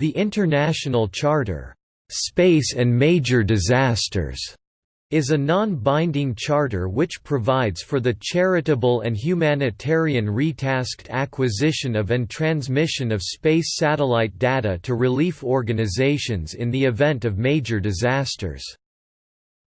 The International Charter, "'Space and Major Disasters' is a non-binding charter which provides for the charitable and humanitarian retasked acquisition of and transmission of space satellite data to relief organizations in the event of major disasters.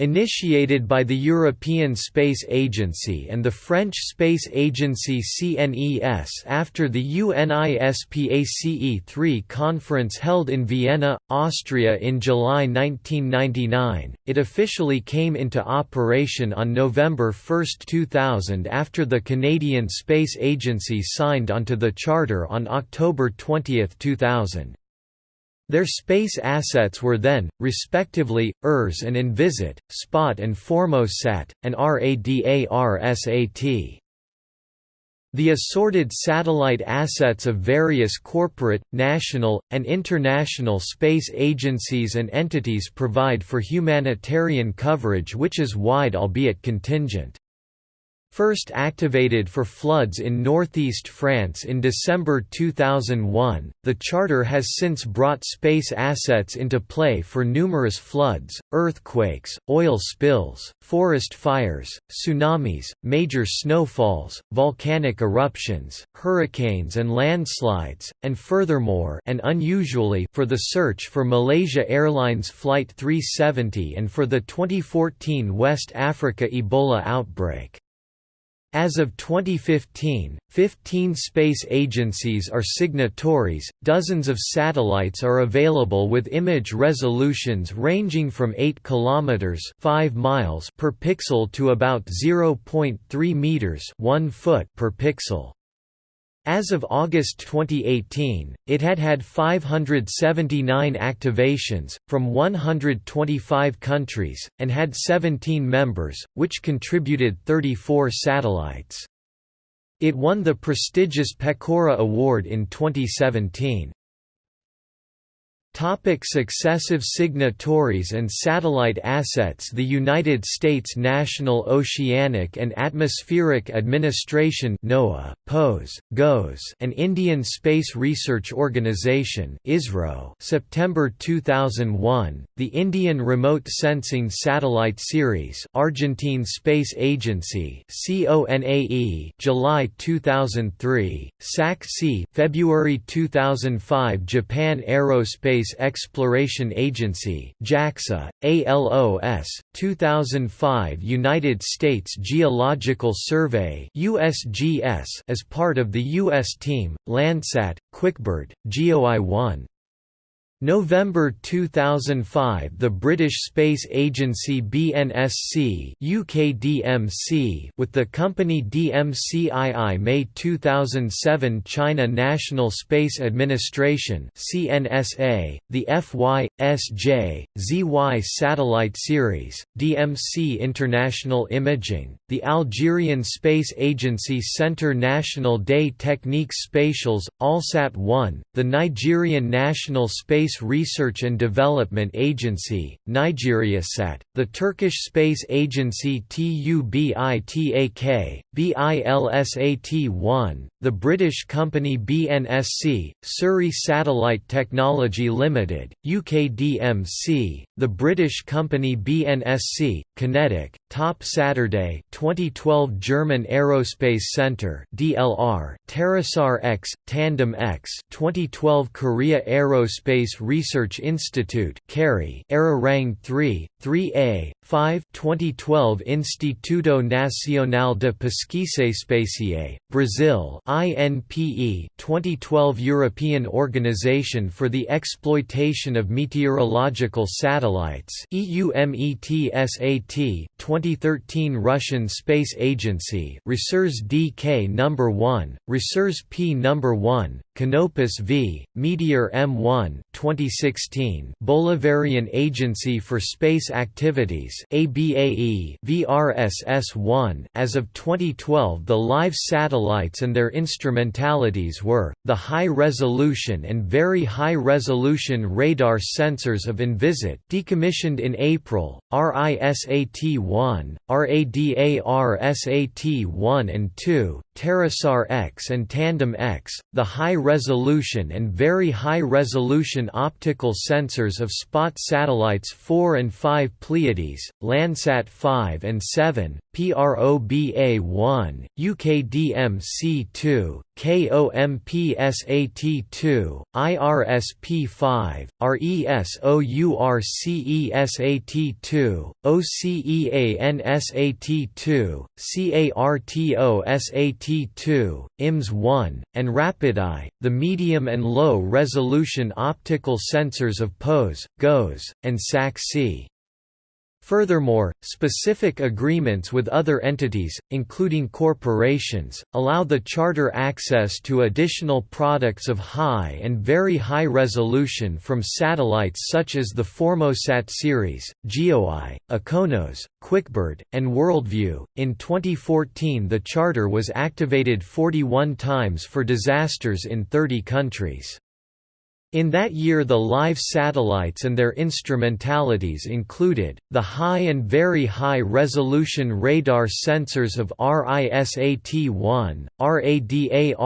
Initiated by the European Space Agency and the French space agency CNES after the UNISPACE-3 conference held in Vienna, Austria in July 1999, it officially came into operation on November 1, 2000 after the Canadian Space Agency signed onto the charter on October 20, 2000. Their space assets were then, respectively, ERS and Envisat, SPOT and Formosat, and RADARSAT. The assorted satellite assets of various corporate, national, and international space agencies and entities provide for humanitarian coverage which is wide albeit contingent. First activated for floods in northeast France in December 2001, the Charter has since brought space assets into play for numerous floods, earthquakes, oil spills, forest fires, tsunamis, major snowfalls, volcanic eruptions, hurricanes and landslides, and furthermore and unusually for the search for Malaysia Airlines Flight 370 and for the 2014 West Africa Ebola outbreak. As of 2015, 15 space agencies are signatories, dozens of satellites are available with image resolutions ranging from 8 km 5 miles per pixel to about 0.3 meters 1 foot per pixel. As of August 2018, it had had 579 activations, from 125 countries, and had 17 members, which contributed 34 satellites. It won the prestigious Pecora Award in 2017. Topic successive signatories and satellite assets The United States National Oceanic and Atmospheric Administration NOAA, POES, GOES and Indian Space Research Organisation ISRO September 2001, the Indian Remote Sensing Satellite Series Argentine Space Agency CONAE July 2003, SAC-C February 2005 Japan Aerospace Space Exploration Agency JAXA, ALOS, 2005 United States Geological Survey USGS as part of the U.S. team, Landsat, QuickBird, GeoEye-1 November 2005 The British Space Agency BNSC UKDMC with the company DMCII May 2007 China National Space Administration CNSA, the FY, SJ, ZY satellite series, DMC International Imaging, the Algerian Space Agency Centre National des Techniques Spatiales, ALSAT-1, the Nigerian National Space Space Research and Development Agency, NigeriaSat, the Turkish Space Agency TUBITAK, BILSAT-1, the British company BNSC, Surrey Satellite Technology Limited, UKDMC, the British company BNSC, QinetiQ, Top Saturday 2012 German Aerospace Center DLR, TerraSAR X, Tandem X 2012 Korea Aerospace Research Institute KARI Arirang 3, 3A, 5 2012 Instituto Nacional de Pesquisa Espacial, Brazil INPE 2012 European Organization for the Exploitation of Meteorological Satellites EUMETSAT 2013 Russian Space Agency Resurs DK number 1, Resurs P number 1, Canopus V, Meteor M1 2016 Bolivarian Agency for Space Activities ABAE VRSS-1 As of 2012 the live satellites and their instrumentalities were, the high-resolution and very high-resolution radar sensors of Envisat decommissioned in April, RISAT-1, RADARSAT-1 and 2, TerraSAR X and Tandem X, the high resolution and very high resolution optical sensors of spot satellites 4 and 5 Pleiades, Landsat 5 and 7, PROBA1, UKDMC2, KOMPSAT2, IRSP5, RESOURCESAT2, OCEANSAT2, CARTOSAT2, IMS1, and RapidEye, the medium and low resolution optical sensors of POES, GOES, and SAC-C. Furthermore, specific agreements with other entities, including corporations, allow the Charter access to additional products of high and very high resolution from satellites such as the Formosat series, GeoEye, IKONOS, QuickBird, and Worldview. In 2014, the Charter was activated 41 times for disasters in 30 countries. In that year the live satellites and their instrumentalities included, the high and very high-resolution radar sensors of RISAT-1, RADAR-SAT-2,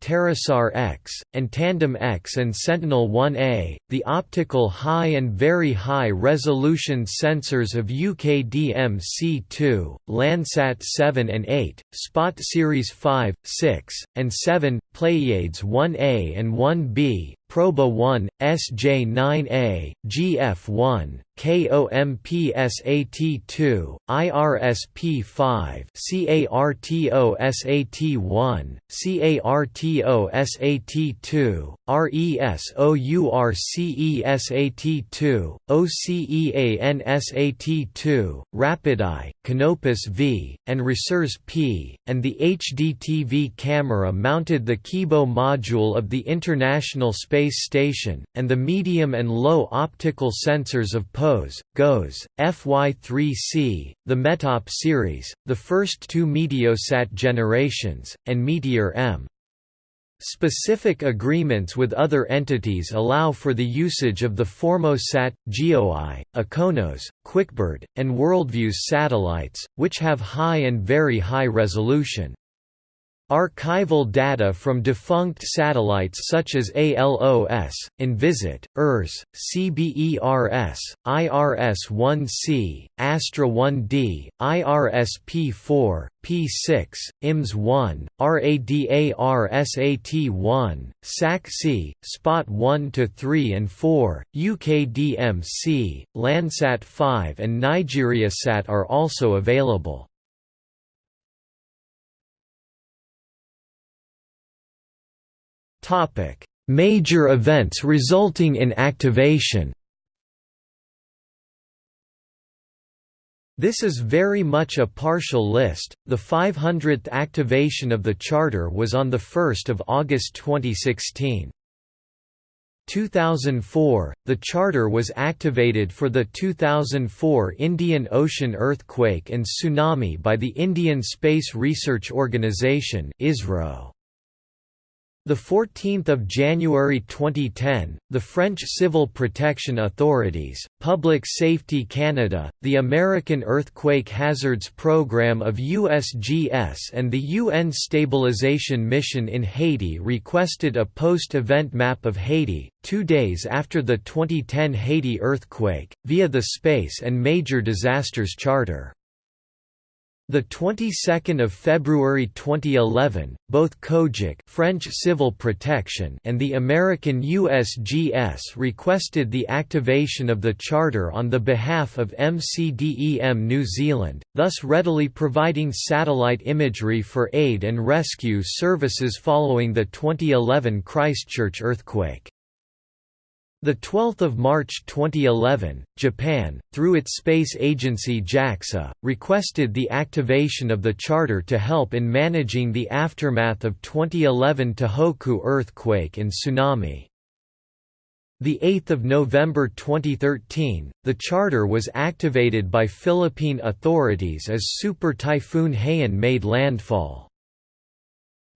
TerraSAR X, and Tandem X and Sentinel-1A, the optical high and very high resolution sensors of UKDM-C2, Landsat 7 and 8, Spot Series 5, 6, and 7, Pleiades 1A and 1B, Proba 1, SJ9A, GF1, KOMPSAT2, IRSP5, CARTOSAT1, CARTOSAT2, RESOURCESAT2, OCEANSAT2, RapidEye, Canopus V, and Resurs P, and the HDTV camera mounted the Kibo module of the International Space Station, and the medium and low optical sensors of POES, GOES, FY3C, the METOP series, the first two Meteosat generations, and Meteor M. Specific agreements with other entities allow for the usage of the Formosat, GeoEye, IKONOS, QuickBird, and Worldview's satellites, which have high and very high resolution. Archival data from defunct satellites such as ALOS, Envisat, ERS, CBERS, IRS-1C, Astra-1D, IRS-P4, P6, IMS-1, RADAR-SAT-1, SAC-C, SPOT-1 to 3 and 4, UKDM-C, Landsat 5 and NigeriaSat are also available. Major events resulting in activation. This is very much a partial list. The 500th activation of the charter was on the 1st of August 2016. 2004, the charter was activated for the 2004 Indian Ocean earthquake and tsunami by the Indian Space Research Organisation (ISRO). The 14th of January 2010, the French Civil Protection Authorities, Public Safety Canada, the American Earthquake Hazards Program of USGS and the UN Stabilization Mission in Haiti requested a post-event map of Haiti, two days after the 2010 Haiti earthquake, via the Space and Major Disasters Charter. The 22nd of February 2011, both COGIC French Civil Protection and the American USGS requested the activation of the charter on the behalf of MCDEM New Zealand, thus readily providing satellite imagery for aid and rescue services following the 2011 Christchurch earthquake. The 12th of March 2011, Japan, through its space agency JAXA, requested the activation of the charter to help in managing the aftermath of 2011 Tohoku earthquake and tsunami. The 8th of November 2013, the charter was activated by Philippine authorities as Super Typhoon Haiyan made landfall.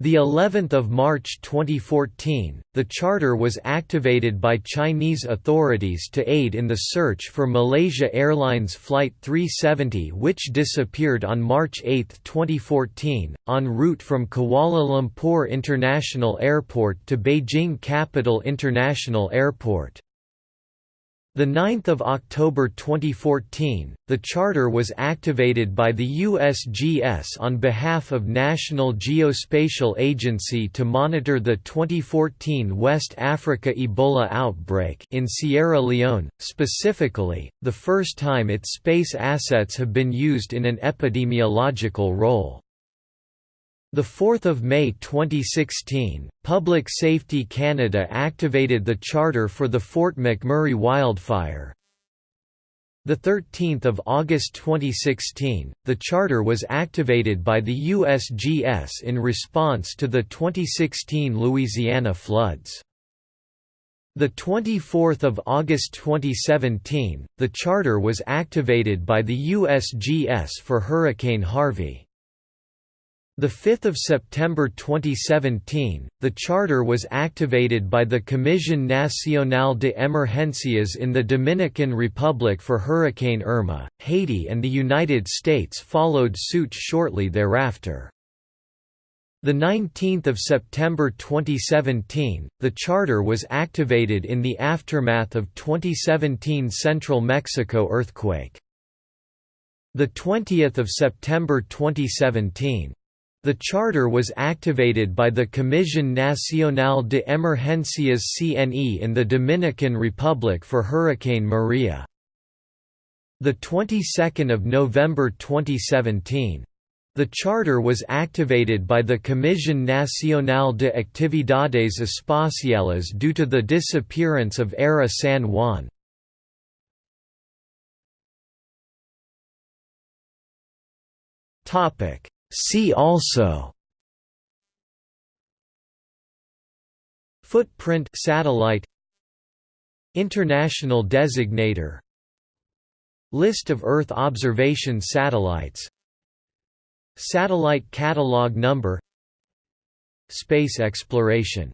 The 11th of March 2014, the charter was activated by Chinese authorities to aid in the search for Malaysia Airlines Flight 370 which disappeared on March 8, 2014, en route from Kuala Lumpur International Airport to Beijing Capital International Airport. The 9th of October 2014, the charter was activated by the USGS on behalf of National Geospatial Agency to monitor the 2014 West Africa Ebola outbreak in Sierra Leone, specifically, the first time its space assets have been used in an epidemiological role. 4 May 2016, Public Safety Canada activated the charter for the Fort McMurray wildfire. 13 August 2016, the charter was activated by the USGS in response to the 2016 Louisiana floods. 24 August 2017, the charter was activated by the USGS for Hurricane Harvey. 5 September 2017, the charter was activated by the Comisión Nacional de Emergencias in the Dominican Republic for Hurricane Irma. Haiti and the United States followed suit shortly thereafter. 19 September 2017, the charter was activated in the aftermath of 2017 Central Mexico earthquake. 20 September 2017, the charter was activated by the Comisión Nacional de Emergencias CNE in the Dominican Republic for Hurricane Maria. The 22nd of November 2017. The charter was activated by the Comisión Nacional de Actividades Espaciales due to the disappearance of ARA San Juan. Topic See also Footprint satellite International designator List of Earth observation satellites Satellite catalog number Space exploration